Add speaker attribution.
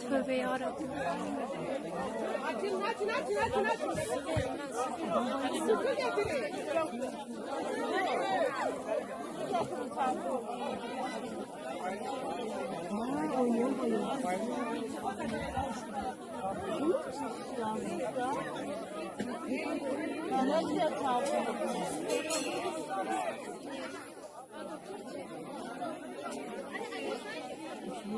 Speaker 1: Tövbe Açın açın açın açın açın. Sütü getirin.